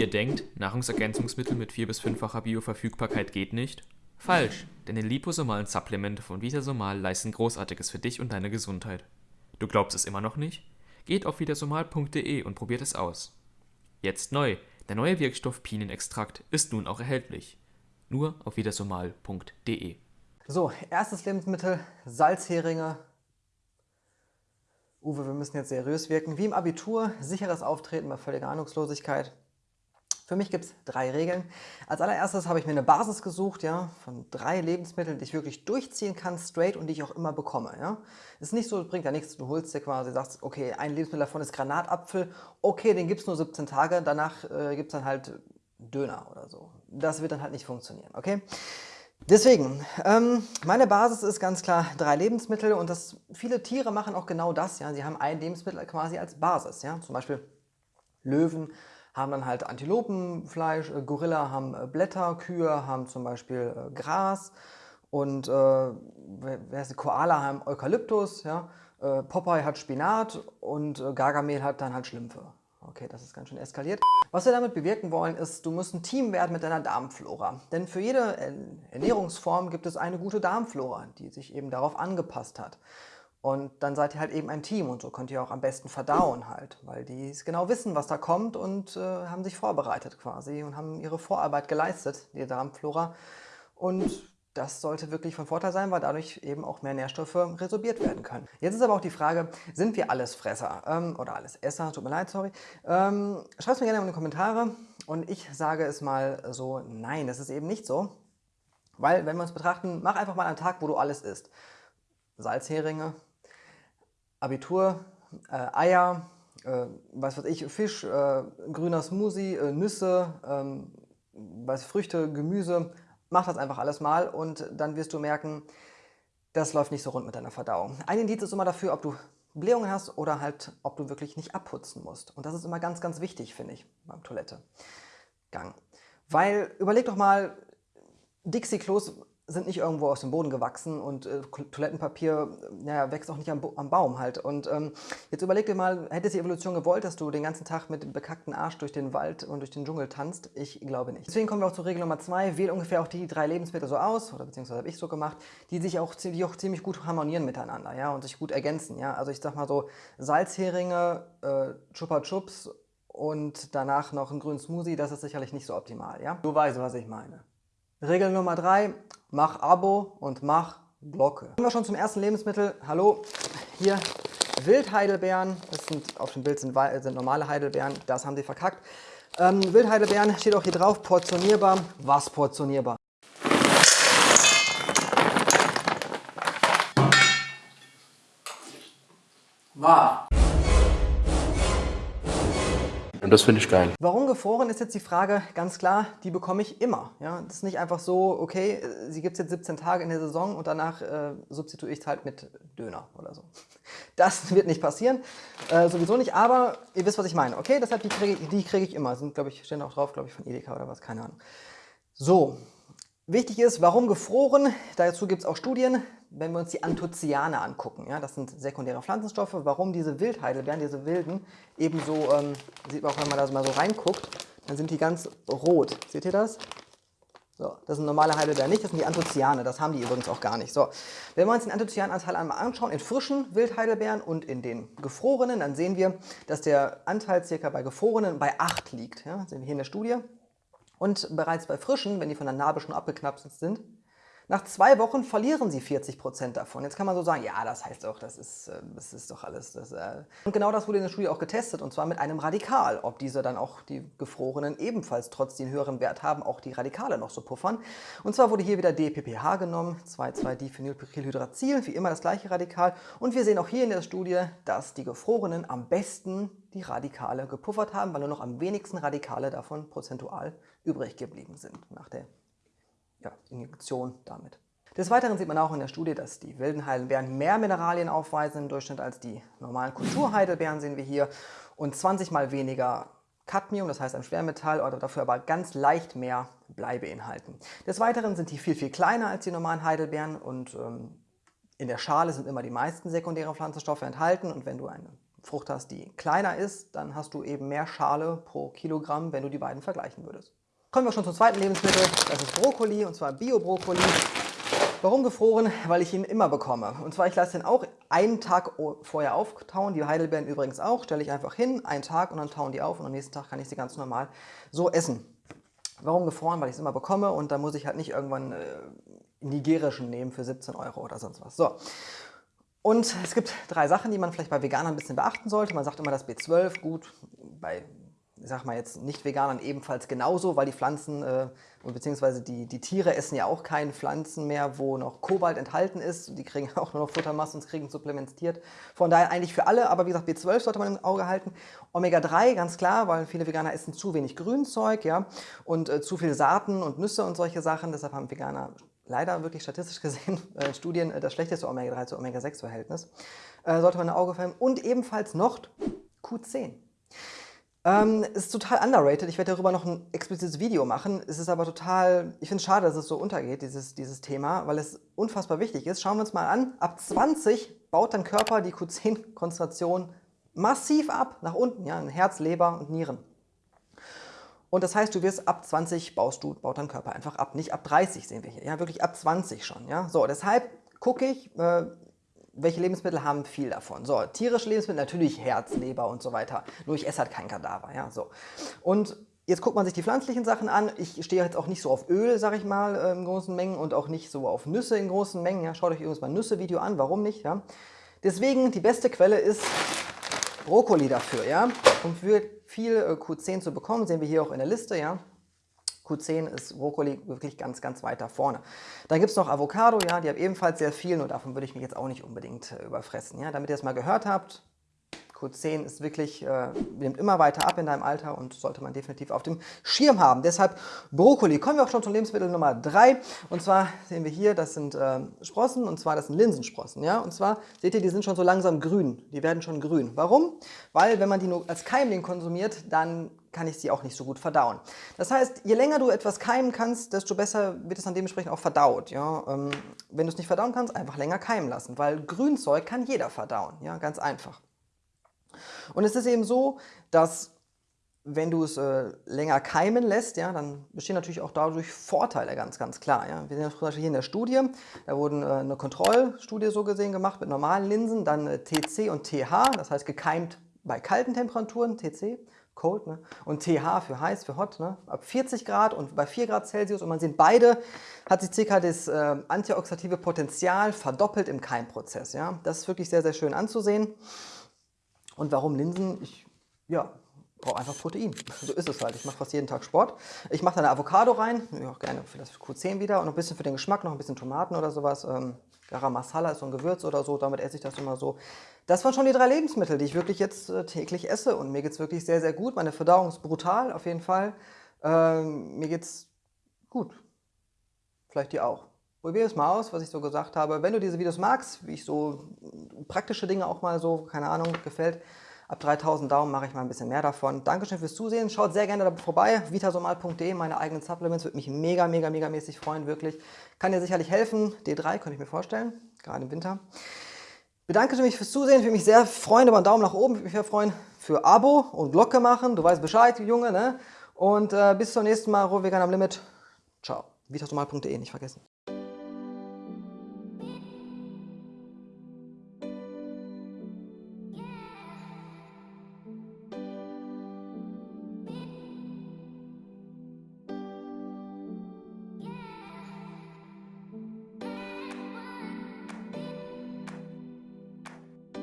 Ihr denkt, Nahrungsergänzungsmittel mit 4 bis 5-facher Bioverfügbarkeit geht nicht? Falsch, denn die liposomalen Supplemente von Vitasomal leisten Großartiges für dich und deine Gesundheit. Du glaubst es immer noch nicht? Geht auf vitasomal.de und probiert es aus. Jetzt neu, der neue Wirkstoff Pinenextrakt ist nun auch erhältlich. Nur auf vitasomal.de. So, erstes Lebensmittel, Salzheringe. Uwe, wir müssen jetzt seriös wirken. Wie im Abitur, sicheres Auftreten bei völliger Ahnungslosigkeit. Für mich gibt es drei Regeln. Als allererstes habe ich mir eine Basis gesucht, ja, von drei Lebensmitteln, die ich wirklich durchziehen kann, straight und die ich auch immer bekomme. Ja. Ist nicht so, bringt ja nichts, du holst dir quasi, sagst, okay, ein Lebensmittel davon ist Granatapfel, okay, den gibt es nur 17 Tage, danach äh, gibt es dann halt Döner oder so. Das wird dann halt nicht funktionieren, okay? Deswegen, ähm, meine Basis ist ganz klar drei Lebensmittel und das, viele Tiere machen auch genau das. Ja? Sie haben ein Lebensmittel quasi als Basis. Ja? Zum Beispiel Löwen haben dann halt Antilopenfleisch, äh, Gorilla haben äh, Blätter, Kühe haben zum Beispiel äh, Gras und äh, wer ist? Koala haben Eukalyptus, ja? Popeye hat Spinat und Gargamel hat dann halt Schlümpfe. Okay, das ist ganz schön eskaliert. Was wir damit bewirken wollen, ist, du musst ein Team werden mit deiner Darmflora. Denn für jede Ernährungsform gibt es eine gute Darmflora, die sich eben darauf angepasst hat. Und dann seid ihr halt eben ein Team und so könnt ihr auch am besten verdauen halt, weil die genau wissen, was da kommt und äh, haben sich vorbereitet quasi und haben ihre Vorarbeit geleistet, die Darmflora. Und das sollte wirklich von Vorteil sein, weil dadurch eben auch mehr Nährstoffe resorbiert werden können. Jetzt ist aber auch die Frage, sind wir alles Fresser ähm, oder alles Esser? Tut mir leid, sorry. Ähm, Schreibt es mir gerne in die Kommentare und ich sage es mal so, nein, das ist eben nicht so. Weil, wenn wir uns betrachten, mach einfach mal einen Tag, wo du alles isst. Salzheringe, Abitur, äh, Eier, äh, was weiß ich, Fisch, äh, grüner Smoothie, äh, Nüsse, ähm, was, Früchte, Gemüse. Mach das einfach alles mal und dann wirst du merken, das läuft nicht so rund mit deiner Verdauung. Ein Indiz ist immer dafür, ob du Blähungen hast oder halt, ob du wirklich nicht abputzen musst. Und das ist immer ganz, ganz wichtig, finde ich, beim Toilettegang. Weil, überleg doch mal, Dixie-Klos sind nicht irgendwo aus dem Boden gewachsen und äh, Toilettenpapier naja, wächst auch nicht am, am Baum halt. Und ähm, jetzt überleg dir mal, hätte die Evolution gewollt, dass du den ganzen Tag mit dem bekackten Arsch durch den Wald und durch den Dschungel tanzt? Ich glaube nicht. Deswegen kommen wir auch zur Regel Nummer zwei. Wähl ungefähr auch die drei Lebensmittel so aus, oder beziehungsweise habe ich so gemacht, die sich auch, die auch ziemlich gut harmonieren miteinander ja, und sich gut ergänzen. Ja? Also ich sag mal so Salzheringe, äh, Chupa Chups und danach noch ein grünen Smoothie, das ist sicherlich nicht so optimal. Ja? Du weißt, was ich meine. Regel Nummer drei, mach Abo und mach Glocke. Kommen wir schon zum ersten Lebensmittel. Hallo, hier Wildheidelbeeren. Das sind, auf dem Bild sind, sind normale Heidelbeeren, das haben sie verkackt. Ähm, Wildheidelbeeren steht auch hier drauf, portionierbar. Was portionierbar? Wahr. Und das finde ich geil. Warum gefroren ist jetzt die Frage ganz klar, die bekomme ich immer. Ja, das ist nicht einfach so, okay, sie gibt es jetzt 17 Tage in der Saison und danach äh, substituiere ich es halt mit Döner oder so. Das wird nicht passieren, äh, sowieso nicht, aber ihr wisst, was ich meine. Okay, deshalb die kriege ich, krieg ich immer. Sind, glaube ich, stehen auch drauf, glaube ich, von Edeka oder was, keine Ahnung. So, Wichtig ist, warum gefroren? Dazu gibt es auch Studien, wenn wir uns die Anthocyane angucken. Ja, das sind sekundäre Pflanzenstoffe. Warum diese Wildheidelbeeren, diese wilden, ebenso, ähm, sieht man auch, wenn man da mal so reinguckt, dann sind die ganz rot. Seht ihr das? So, das sind normale Heidelbeeren nicht, das sind die Anthocyane, das haben die übrigens auch gar nicht. So, wenn wir uns den Anthocyananteil einmal anschauen, in frischen Wildheidelbeeren und in den gefrorenen, dann sehen wir, dass der Anteil circa bei gefrorenen bei 8 liegt. Ja, sehen wir hier in der Studie. Und bereits bei frischen, wenn die von der Narbe schon abgeknapselt sind, nach zwei Wochen verlieren sie 40% davon. Jetzt kann man so sagen, ja, das heißt doch, das ist, äh, das ist doch alles. Das, äh und genau das wurde in der Studie auch getestet, und zwar mit einem Radikal, ob diese dann auch die Gefrorenen ebenfalls trotz den höheren Wert haben, auch die Radikale noch so puffern. Und zwar wurde hier wieder DPPH genommen, 2,2-Diphenylpyrrolhydrazil, wie immer das gleiche Radikal. Und wir sehen auch hier in der Studie, dass die Gefrorenen am besten die Radikale gepuffert haben, weil nur noch am wenigsten Radikale davon prozentual übrig geblieben sind nach der ja, Injektion damit. Des Weiteren sieht man auch in der Studie, dass die wilden Heidelbeeren mehr Mineralien aufweisen im Durchschnitt als die normalen Kulturheidelbeeren, sehen wir hier, und 20 mal weniger Cadmium, das heißt ein Schwermetall, oder dafür aber ganz leicht mehr Blei beinhalten. Des Weiteren sind die viel, viel kleiner als die normalen Heidelbeeren und ähm, in der Schale sind immer die meisten sekundären Pflanzenstoffe enthalten und wenn du eine Frucht hast, die kleiner ist, dann hast du eben mehr Schale pro Kilogramm, wenn du die beiden vergleichen würdest. Kommen wir schon zum zweiten Lebensmittel, das ist Brokkoli und zwar Bio-Brokkoli. Warum gefroren? Weil ich ihn immer bekomme. Und zwar, ich lasse den auch einen Tag vorher auftauen, die Heidelbeeren übrigens auch, stelle ich einfach hin, einen Tag und dann tauen die auf und am nächsten Tag kann ich sie ganz normal so essen. Warum gefroren? Weil ich es immer bekomme und da muss ich halt nicht irgendwann äh, nigerischen nehmen für 17 Euro oder sonst was. So. Und es gibt drei Sachen, die man vielleicht bei Veganern ein bisschen beachten sollte. Man sagt immer das B12, gut, bei sag mal jetzt Nicht-Veganern ebenfalls genauso, weil die Pflanzen äh, beziehungsweise die, die Tiere essen ja auch keine Pflanzen mehr, wo noch Kobalt enthalten ist. Die kriegen auch nur noch Futtermasse und kriegen supplementiert. Von daher eigentlich für alle, aber wie gesagt, B12 sollte man im Auge halten. Omega-3, ganz klar, weil viele Veganer essen zu wenig Grünzeug ja, und äh, zu viel Saaten und Nüsse und solche Sachen. Deshalb haben Veganer leider wirklich statistisch gesehen äh, Studien äh, das schlechteste Omega-3 zu Omega-6-Verhältnis. Äh, sollte man ein Auge verhindern. Und ebenfalls noch Q10. Ähm, ist total underrated. Ich werde darüber noch ein explizites Video machen. Es ist aber total, ich finde es schade, dass es so untergeht, dieses, dieses Thema, weil es unfassbar wichtig ist. Schauen wir uns mal an. Ab 20 baut dein Körper die Q10-Konzentration massiv ab, nach unten, ja, in Herz, Leber und Nieren. Und das heißt, du wirst ab 20 baust du, baut dein Körper einfach ab. Nicht ab 30 sehen wir hier, ja, wirklich ab 20 schon. Ja. So, deshalb gucke ich, äh, welche Lebensmittel haben viel davon? So, tierische Lebensmittel, natürlich Herz, Leber und so weiter. Nur ich esse halt kein Kadaver, ja, so. Und jetzt guckt man sich die pflanzlichen Sachen an. Ich stehe jetzt auch nicht so auf Öl, sag ich mal, äh, in großen Mengen und auch nicht so auf Nüsse in großen Mengen. Ja, schaut euch übrigens mal Nüsse-Video an, warum nicht, ja. Deswegen, die beste Quelle ist Brokkoli dafür, ja. Um für viel äh, Q10 zu bekommen, sehen wir hier auch in der Liste, ja. Q10 ist Brokkoli wirklich ganz, ganz weit da vorne. Dann gibt es noch Avocado, ja, die haben ebenfalls sehr viel, nur davon würde ich mich jetzt auch nicht unbedingt äh, überfressen. Ja. Damit ihr es mal gehört habt, Q10 ist wirklich, äh, nimmt immer weiter ab in deinem Alter und sollte man definitiv auf dem Schirm haben. Deshalb Brokkoli. Kommen wir auch schon zum Lebensmittel Nummer 3. Und zwar sehen wir hier, das sind äh, Sprossen und zwar das sind Linsensprossen. Ja? Und zwar seht ihr, die sind schon so langsam grün. Die werden schon grün. Warum? Weil wenn man die nur als Keimling konsumiert, dann kann ich sie auch nicht so gut verdauen. Das heißt, je länger du etwas keimen kannst, desto besser wird es dann dementsprechend auch verdaut. Ja? Ähm, wenn du es nicht verdauen kannst, einfach länger keimen lassen, weil Grünzeug kann jeder verdauen, ja? ganz einfach. Und es ist eben so, dass wenn du es äh, länger keimen lässt, ja, dann bestehen natürlich auch dadurch Vorteile, ganz, ganz klar. Ja. Wir sehen das zum Beispiel hier in der Studie, da wurden äh, eine Kontrollstudie so gesehen gemacht mit normalen Linsen, dann äh, TC und TH, das heißt gekeimt bei kalten Temperaturen, TC, cold, ne? und TH für heiß, für hot, ne? ab 40 Grad und bei 4 Grad Celsius. Und man sieht, beide hat sich circa das äh, antioxidative Potenzial verdoppelt im Keimprozess. Ja? Das ist wirklich sehr, sehr schön anzusehen. Und warum Linsen? Ich ja, brauche einfach Protein. So ist es halt. Ich mache fast jeden Tag Sport. Ich mache da eine Avocado rein, auch gerne für das Q10 wieder und noch ein bisschen für den Geschmack, noch ein bisschen Tomaten oder sowas. Ähm, Garam Masala ist so ein Gewürz oder so, damit esse ich das immer so. Das waren schon die drei Lebensmittel, die ich wirklich jetzt äh, täglich esse und mir geht es wirklich sehr, sehr gut. Meine Verdauung ist brutal, auf jeden Fall. Ähm, mir es gut. Vielleicht dir auch. Probier es mal aus, was ich so gesagt habe. Wenn du diese Videos magst, wie ich so praktische Dinge auch mal so, keine Ahnung, gefällt, ab 3000 Daumen mache ich mal ein bisschen mehr davon. Dankeschön fürs Zusehen. Schaut sehr gerne vorbei. vitasomal.de, meine eigenen Supplements. Würde mich mega, mega, mega mäßig freuen, wirklich. Kann dir sicherlich helfen. D3 könnte ich mir vorstellen, gerade im Winter. Bedanke mich fürs Zusehen. Würde mich sehr freuen über einen Daumen nach oben. Würde mich sehr freuen für Abo und Glocke machen. Du weißt Bescheid, Junge, ne? Und äh, bis zum nächsten Mal. Rohvegan am Limit. Ciao. vitasomal.de, nicht vergessen.